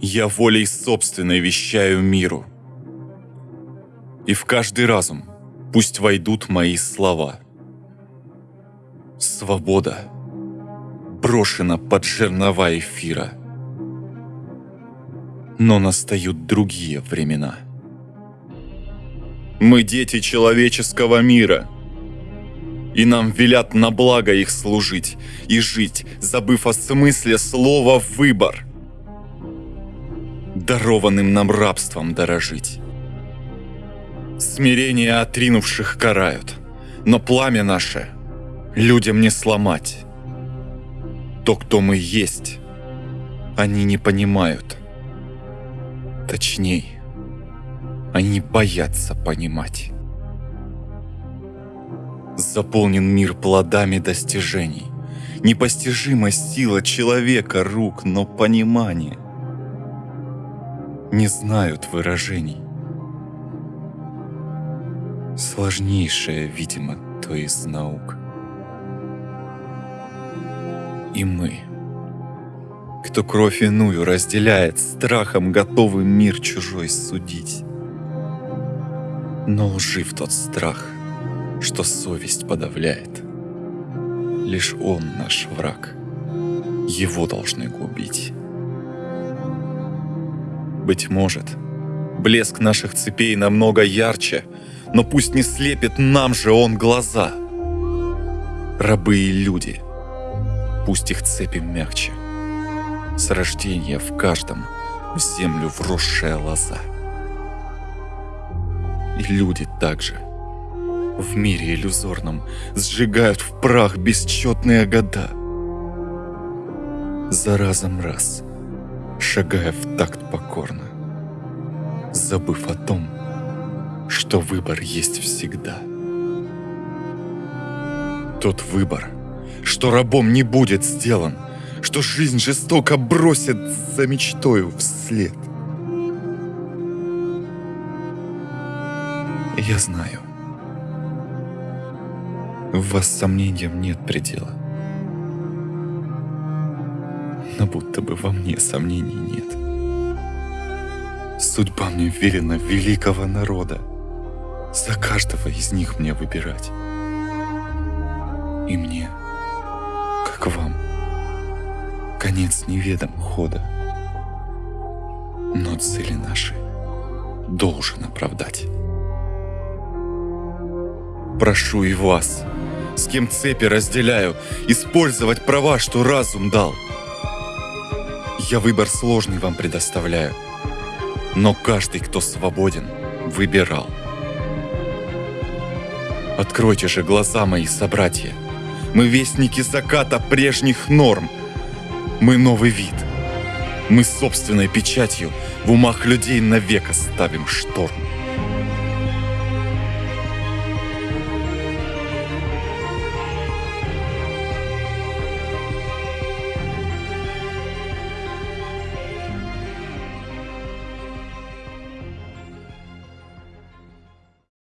Я волей собственной вещаю миру. И в каждый разум пусть войдут мои слова. Свобода брошена под жернова эфира. Но настают другие времена. Мы дети человеческого мира — и нам велят на благо их служить и жить, забыв о смысле слова «выбор», дарованным нам рабством дорожить. Смирение отринувших карают, но пламя наше людям не сломать. То, кто мы есть, они не понимают. Точней, они боятся понимать заполнен мир плодами достижений. Непостижима сила человека рук, но понимание. Не знают выражений. Сложнейшее, видимо, то из наук. И мы, кто кровь иную разделяет, страхом готовы мир чужой судить. Но лжив тот страх — что совесть подавляет. Лишь он наш враг. Его должны губить. Быть может, блеск наших цепей намного ярче, но пусть не слепит нам же он глаза. Рабы и люди, пусть их цепи мягче. С рождения в каждом в землю вросшая лоза. И люди также — в мире иллюзорном сжигают в прах бесчетные года. За разом раз, шагая в такт покорно, забыв о том, что выбор есть всегда. Тот выбор, что рабом не будет сделан, что жизнь жестоко бросит за мечтою вслед. Я знаю, в вас сомнениям нет предела. Но будто бы во мне сомнений нет. Судьба мне верена великого народа. За каждого из них мне выбирать. И мне, как вам, конец неведом хода. Но цели наши должен оправдать. Прошу и вас, с кем цепи разделяю, использовать права, что разум дал. Я выбор сложный вам предоставляю, но каждый, кто свободен, выбирал. Откройте же глаза мои, собратья. Мы вестники заката прежних норм. Мы новый вид. Мы собственной печатью в умах людей навек оставим шторм.